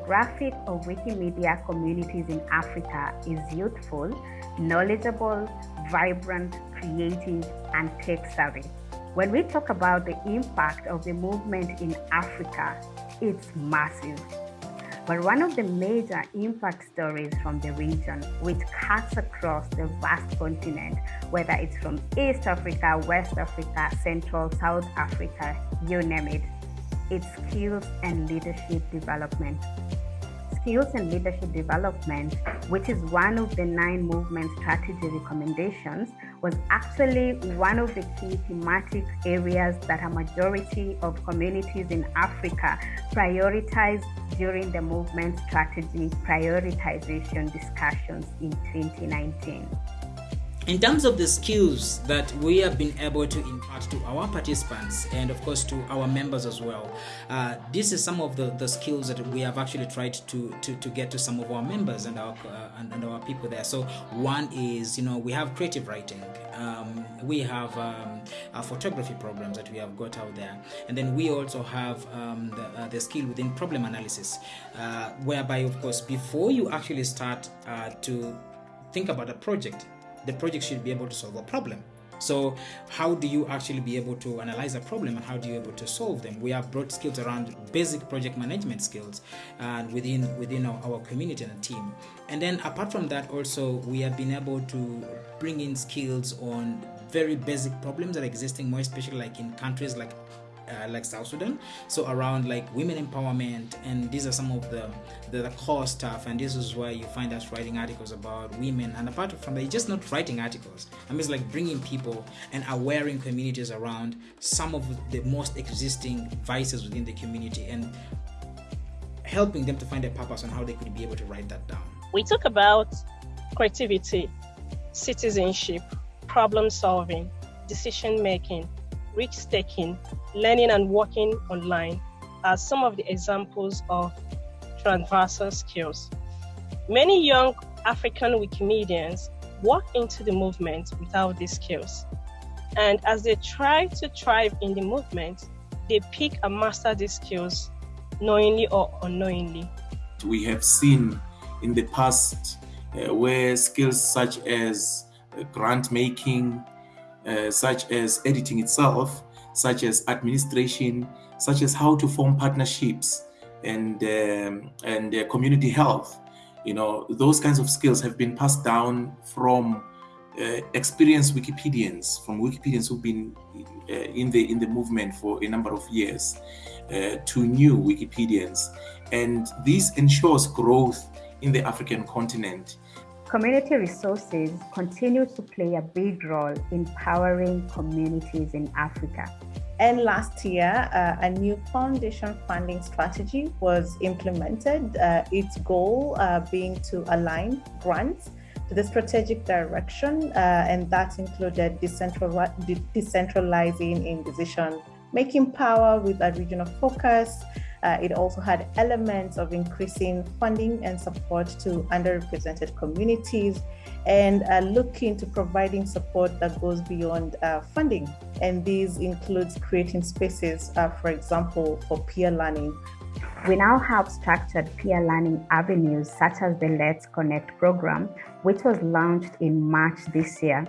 demographic of Wikimedia communities in Africa is youthful, knowledgeable, vibrant, creative, and tech savvy. When we talk about the impact of the movement in Africa, it's massive. But one of the major impact stories from the region, which cuts across the vast continent, whether it's from East Africa, West Africa, Central, South Africa, you name it, it's skills and leadership development. Skills and leadership development, which is one of the nine movement strategy recommendations, was actually one of the key thematic areas that a majority of communities in Africa prioritized during the movement strategy prioritization discussions in 2019 in terms of the skills that we have been able to impart to our participants and of course to our members as well uh, this is some of the, the skills that we have actually tried to, to, to get to some of our members and our uh, and, and, our people there. So one is you know we have creative writing. Um, we have um, photography programs that we have got out there. And then we also have um, the, uh, the, skill within problem analysis uh, whereby of course before you actually start uh, to think about a project the project should be able to solve a problem. So how do you actually be able to analyze a problem and how do you able to solve them? We have brought skills around basic project management skills and within within our, our community and team. And then apart from that also we have been able to bring in skills on very basic problems that are existing more especially like in countries like uh, like South Sudan. So around like women empowerment, and these are some of the, the, the core stuff. And this is where you find us writing articles about women. And apart from that, just not writing articles. I mean, it's like bringing people and awareing communities around some of the most existing vices within the community and helping them to find a purpose on how they could be able to write that down. We talk about creativity, citizenship, problem solving, decision making, risk taking, learning and working online are some of the examples of transversal skills. Many young African Wikimedians walk into the movement without these skills. And as they try to thrive in the movement, they pick and master these skills knowingly or unknowingly. We have seen in the past uh, where skills such as uh, grant making, uh, such as editing itself, such as administration, such as how to form partnerships and um, and uh, community health. You know, those kinds of skills have been passed down from uh, experienced Wikipedians, from Wikipedians who've been uh, in the in the movement for a number of years, uh, to new Wikipedians, and this ensures growth in the African continent. Community resources continue to play a big role in powering communities in Africa. And last year, uh, a new foundation funding strategy was implemented, uh, its goal uh, being to align grants to the strategic direction, uh, and that included decentralizing in decision making power with a regional focus, uh, it also had elements of increasing funding and support to underrepresented communities and uh, looking to providing support that goes beyond uh, funding. And these includes creating spaces, uh, for example, for peer learning. We now have structured peer learning avenues such as the Let's Connect program, which was launched in March this year.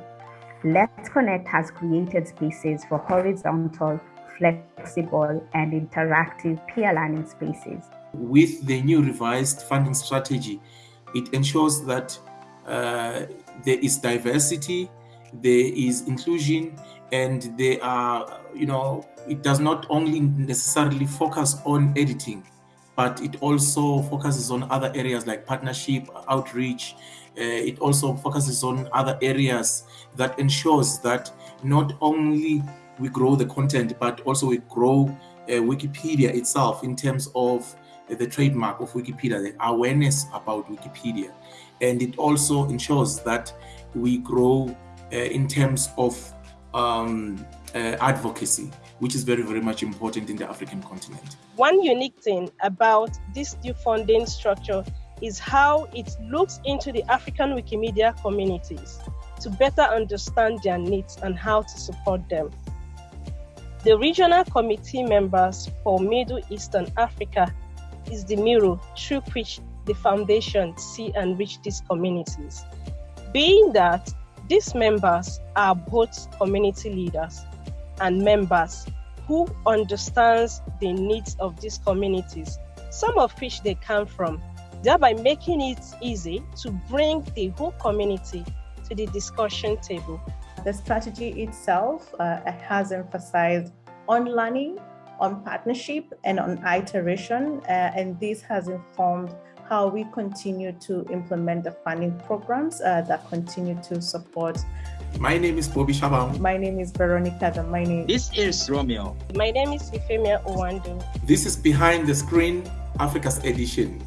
Let's Connect has created spaces for horizontal flexible and interactive peer learning spaces. With the new revised funding strategy, it ensures that uh, there is diversity, there is inclusion, and there are, you know, it does not only necessarily focus on editing, but it also focuses on other areas like partnership, outreach. Uh, it also focuses on other areas that ensures that not only we grow the content, but also we grow uh, Wikipedia itself in terms of uh, the trademark of Wikipedia, the awareness about Wikipedia. And it also ensures that we grow uh, in terms of um, uh, advocacy, which is very, very much important in the African continent. One unique thing about this new funding structure is how it looks into the African Wikimedia communities to better understand their needs and how to support them. The regional committee members for Middle East and Africa is the mirror through which the foundation see and reach these communities. Being that these members are both community leaders and members who understands the needs of these communities, some of which they come from, thereby making it easy to bring the whole community to the discussion table. The strategy itself uh, has emphasized on learning, on partnership, and on iteration, uh, and this has informed how we continue to implement the funding programs uh, that continue to support. My name is Bobby Shabangu. My name is Veronica. The my name. This is Romeo. My name is Ifemia Owando. This is Behind the Screen Africa's edition.